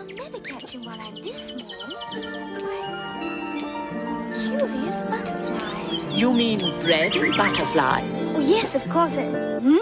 I'll never catch him while I'm this small. Why, curious butterflies. You mean bread and butterflies? Oh, yes, of course. Uh, hmm?